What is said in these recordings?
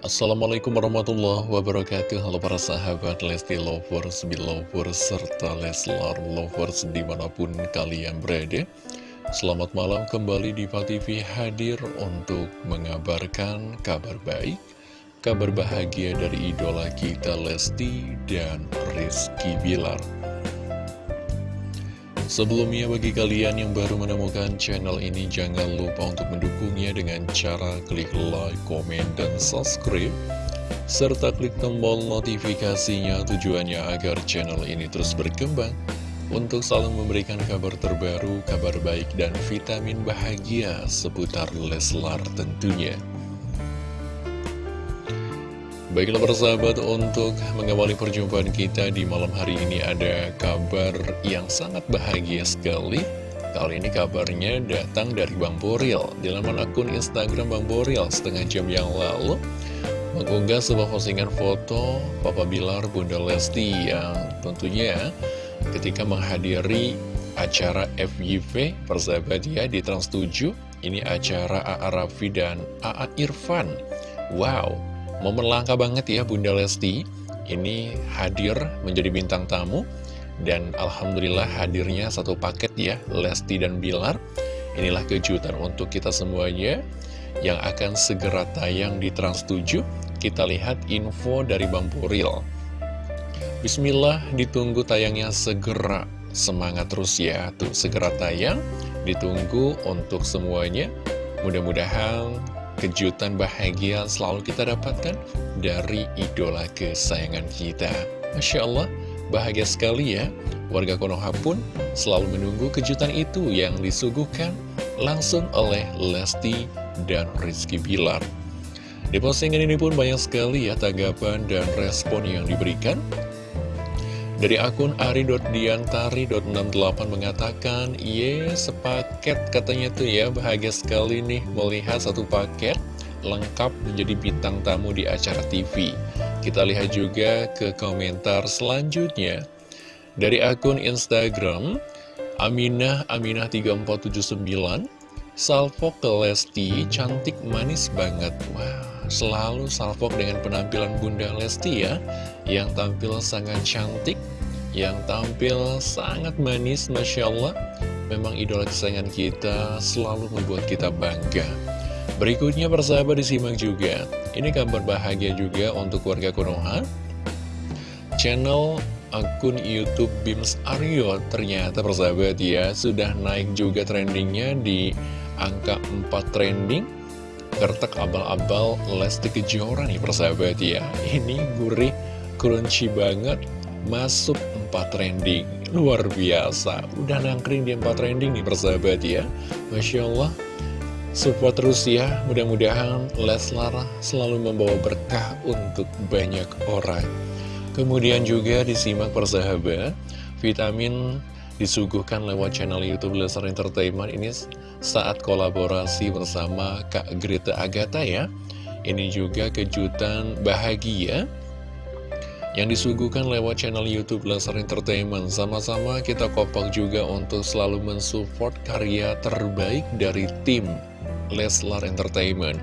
Assalamualaikum warahmatullahi wabarakatuh. Halo para sahabat Lesti Lovers, Belovers, serta Leslar Lovers di mana pun kalian berada. Selamat malam kembali di TV hadir untuk mengabarkan kabar baik Kabar bahagia dari idola kita Lesti dan Rizky Bilar Sebelumnya bagi kalian yang baru menemukan channel ini jangan lupa untuk mendukungnya dengan cara klik like, komen, dan subscribe serta klik tombol notifikasinya tujuannya agar channel ini terus berkembang untuk selalu memberikan kabar terbaru, kabar baik, dan vitamin bahagia seputar Leslar tentunya. Baiklah persahabat, untuk mengawali perjumpaan kita di malam hari ini ada kabar yang sangat bahagia sekali. Kali ini kabarnya datang dari Bang Boril. Di laman akun Instagram Bang Boril setengah jam yang lalu, mengunggah sebuah postingan foto Papa Bilar Bunda Lesti yang tentunya ketika menghadiri acara FYV persahabat ya di Trans 7. Ini acara A.A. Raffi dan A.A. Irfan. Wow! Momen langka banget ya Bunda Lesti. Ini hadir menjadi bintang tamu Dan Alhamdulillah hadirnya satu paket ya Lesti dan Bilar. Inilah kejutan untuk kita semuanya Yang akan segera tayang di Trans 7 Kita lihat info dari Bang Puril. Bismillah ditunggu tayangnya segera. Semangat terus ya Tuh segera tayang. Ditunggu untuk semuanya. Mudah-mudahan kejutan bahagia selalu kita dapatkan dari idola kesayangan kita. Masya Allah, bahagia sekali ya. Warga Konoha pun selalu menunggu kejutan itu yang disuguhkan langsung oleh Lesti dan Rizky Bilar. Di postingan ini pun banyak sekali ya tanggapan dan respon yang diberikan. Dari akun ari.diantari.68 mengatakan, Ye, sepaket katanya tuh ya, bahagia sekali nih melihat satu paket lengkap menjadi bintang tamu di acara TV. Kita lihat juga ke komentar selanjutnya. Dari akun Instagram, Aminah Aminah 3479, Salvo ke Lesti, cantik manis banget. Wah, selalu salvo dengan penampilan Bunda Lesti ya yang tampil sangat cantik, yang tampil sangat manis, Masya Allah. Memang idola kesayangan kita selalu membuat kita bangga. Berikutnya persahabat disimak juga. Ini kabar bahagia juga untuk warga Konoha. Channel akun Youtube Bims Aryo ternyata persahabat ya sudah naik juga trendingnya di angka 4 trending Gertek abal-abal Lesti Kejora nih persahabat ya. Ini gurih crunchy banget Masuk 4 trending. Luar biasa. Udah nangkring di 4 trending nih persahabat ya. Masya Allah. Support terus ya. Mudah-mudahan Leslar selalu membawa berkah untuk banyak orang. Kemudian juga disimak persahabat Vitamin disuguhkan lewat channel Youtube Leslar Entertainment. Ini saat kolaborasi bersama Kak Greta Agatha ya. Ini juga kejutan bahagia yang disuguhkan lewat channel Youtube Leslar Entertainment. Sama-sama kita kompak juga untuk selalu mensupport karya terbaik dari tim Leslar Entertainment.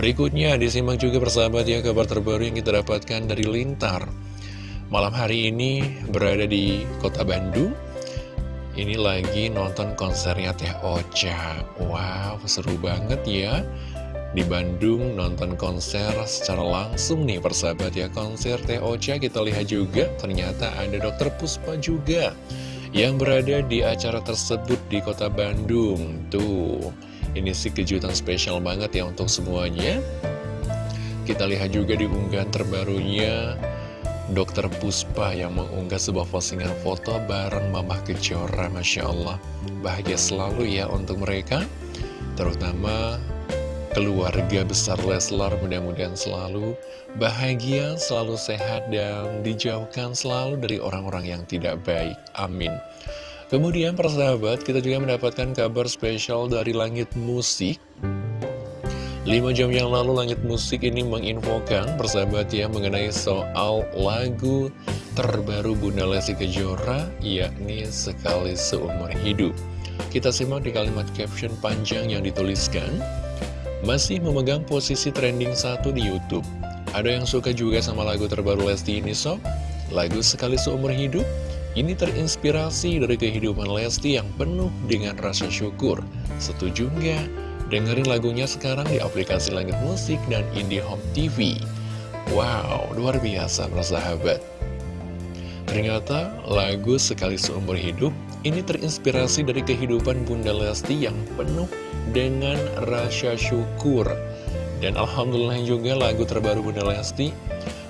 Berikutnya disimak juga persahabat ya kabar terbaru yang kita dapatkan dari Lintar. Malam hari ini berada di kota Bandung ini lagi nonton konsernya Teh Ocha. Wow, seru banget ya. Di Bandung nonton konser secara langsung nih persahabat ya. Konser Teh Ocha kita lihat juga. Ternyata ada Dokter Puspa juga Yang berada di acara tersebut di kota Bandung. Tuh, ini sih kejutan spesial banget ya untuk semuanya. Kita lihat juga di unggahan terbarunya Dokter Puspa yang mengunggah sebuah postingan foto bareng Mamah Kejora Masya Allah Bahagia selalu ya untuk mereka Terutama keluarga besar Leslar mudah-mudahan selalu bahagia, selalu sehat dan dijauhkan selalu dari orang-orang yang tidak baik. Amin. Kemudian persahabat, kita juga mendapatkan kabar spesial dari Langit Musik 5 jam yang lalu Langit Musik ini menginfokan persahabat ya mengenai soal lagu terbaru Bunda Lesti Kejora yakni Sekali Seumur Hidup. Kita simak di kalimat caption panjang yang dituliskan masih memegang posisi trending satu di Youtube. Ada yang suka juga sama lagu terbaru Lesti ini sob? Lagu Sekali Seumur Hidup? Ini terinspirasi dari kehidupan Lesti yang penuh dengan rasa syukur. Setuju nggak? Dengerin lagunya sekarang di aplikasi Langit Musik dan IndiHome TV. Wow, luar biasa sahabat. Ternyata lagu Sekali Seumur Hidup ini terinspirasi dari kehidupan Bunda Lesti yang penuh dengan rasa syukur. Dan Alhamdulillah juga lagu terbaru Bunda Lesti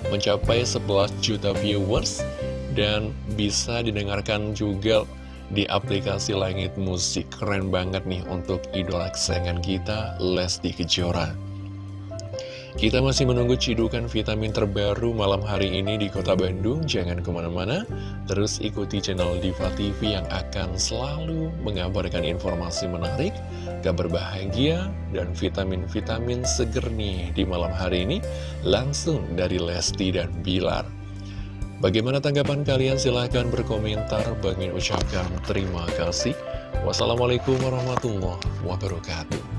mencapai 11 juta viewers dan bisa didengarkan juga di aplikasi Langit Musik. Keren banget nih untuk idola kesayangan kita, Lesti Kejora. Kita masih menunggu cidukan vitamin terbaru malam hari ini di kota Bandung. Jangan ke mana-mana, terus ikuti channel Diva TV yang akan selalu mengabarkan informasi menarik, kabar bahagia, dan vitamin-vitamin seger nih di malam hari ini langsung dari Lesti dan Bilar. Bagaimana tanggapan kalian? Silahkan berkomentar. Bagi ucapkan terima kasih. Wassalamualaikum warahmatullahi wabarakatuh.